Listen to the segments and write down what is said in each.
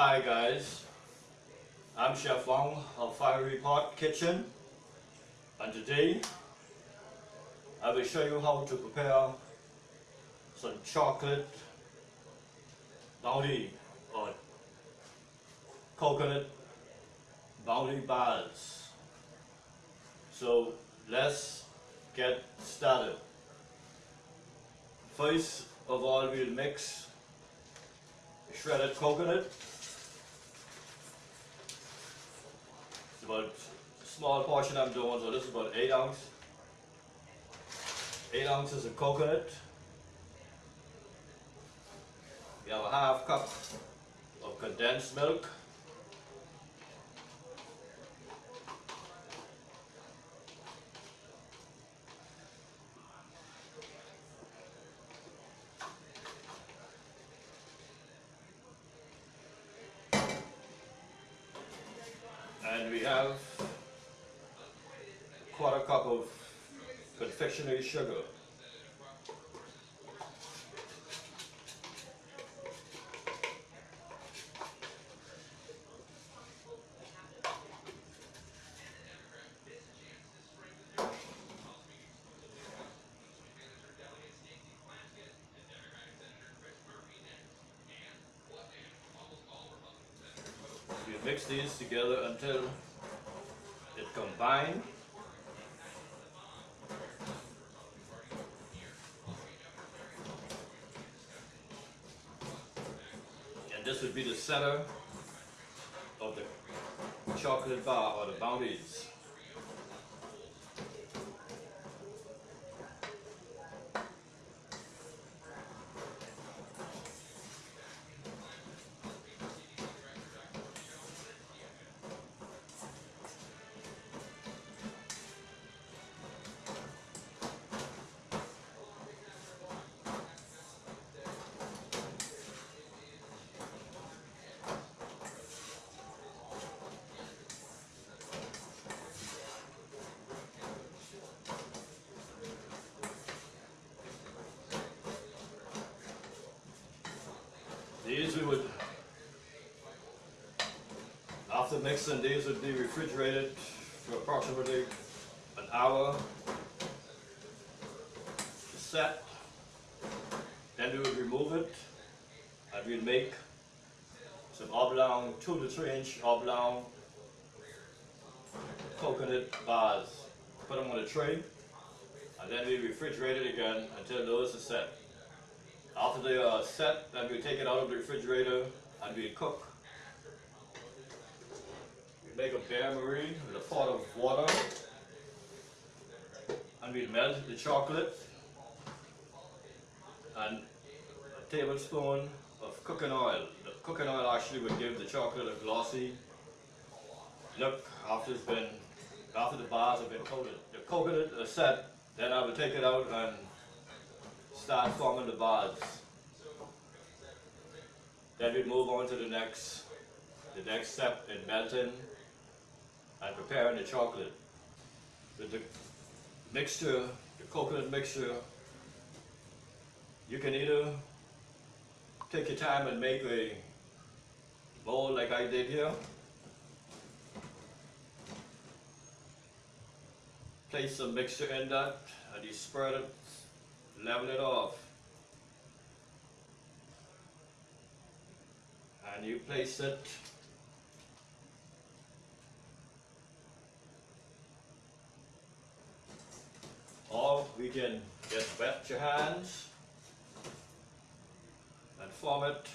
Hi guys, I'm Chef Wong of Fiery Pot Kitchen and today I will show you how to prepare some chocolate bounty or coconut bounty bars. So let's get started. First of all we'll mix shredded coconut about small portion I'm doing, so this is about 8 ounce. 8 ounces of coconut. We have a half cup of condensed milk. And we have a quarter cup of confectionery sugar. Mix these together until it combine. And this would be the center of the chocolate bar or the bounties. These we would, after mixing, these would be refrigerated for approximately an hour to set. Then we would remove it and we'd make some oblong, two to three inch oblong coconut bars. Put them on a tray and then we refrigerate it again until those are set. After they are uh, set, then we take it out of the refrigerator and we cook. We make a bain-marie with a pot of water and we melt the chocolate and a tablespoon of cooking oil. The cooking oil actually would give the chocolate a glossy look after it's been, after the bars have been coated. The coconut is set, then I will take it out and start forming the bars. Then we move on to the next, the next step in melting and preparing the chocolate. With the mixture, the coconut mixture, you can either take your time and make a bowl like I did here. Place some mixture in that and you spread it level it off. And you place it. Or we can. Just wet your hands. And form it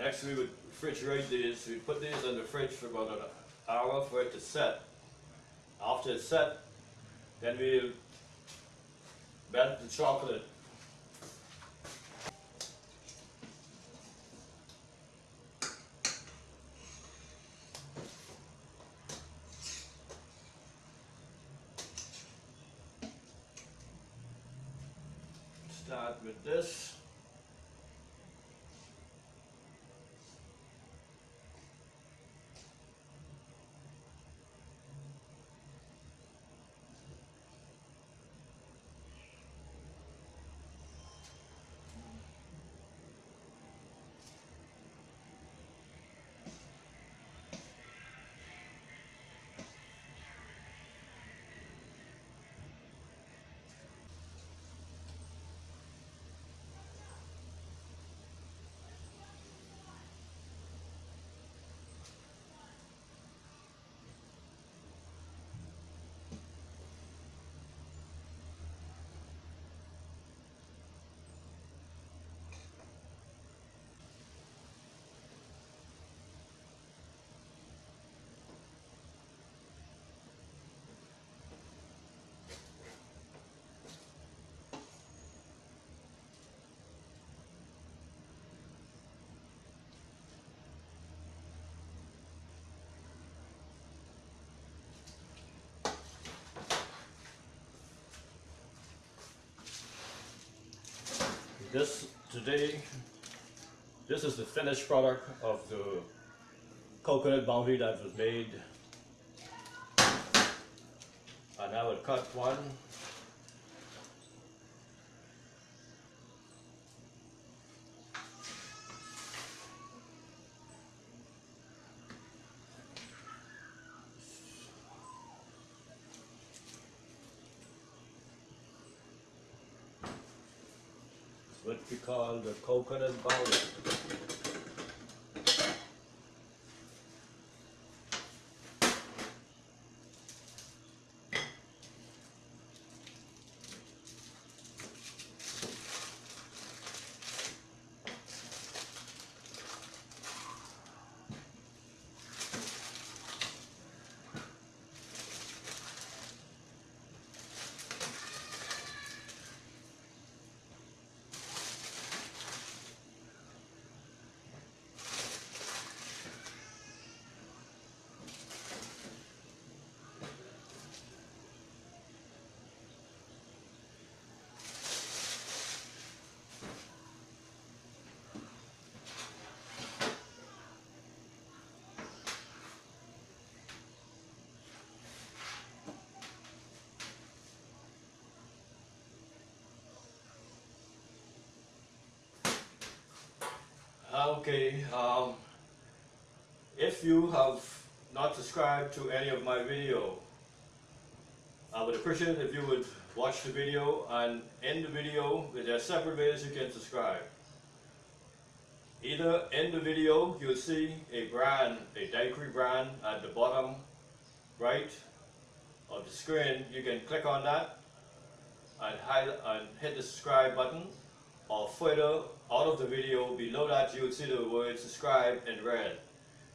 Next we would refrigerate these. We put these in the fridge for about an hour for it to set. After it's set, then we'll melt the chocolate. Start with this. This today, this is the finished product of the coconut bounty that was made. And I would cut one. What we call the coconut bounty. Okay, um, if you have not subscribed to any of my video, I would appreciate if you would watch the video and in the video, there are separate ways you can subscribe. Either in the video, you'll see a brand, a daiquiri brand at the bottom right of the screen. You can click on that and, and hit the subscribe button or further out of the video below that you will see the word subscribe in red.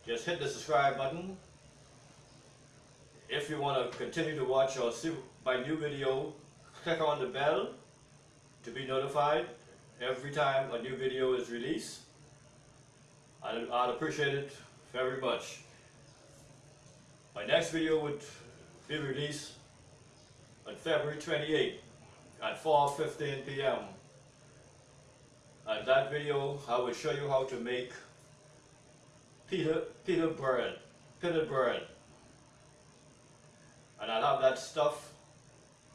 Just hit the subscribe button. If you want to continue to watch or see my new video, click on the bell to be notified every time a new video is released. I'd, I'd appreciate it very much. My next video would be released on February 28 at 4.15 p.m. And that video, I will show you how to make pita, pita bread, pita bread. And I'll have that stuff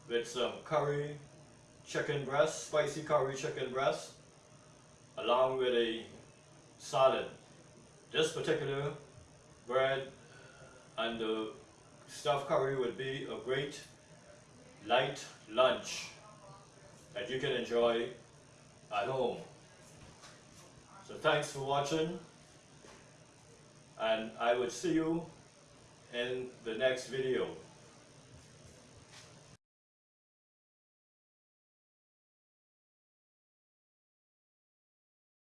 with some curry chicken breast, spicy curry chicken breast, along with a salad. This particular bread and the stuffed curry would be a great light lunch that you can enjoy at home. So thanks for watching and I will see you in the next video.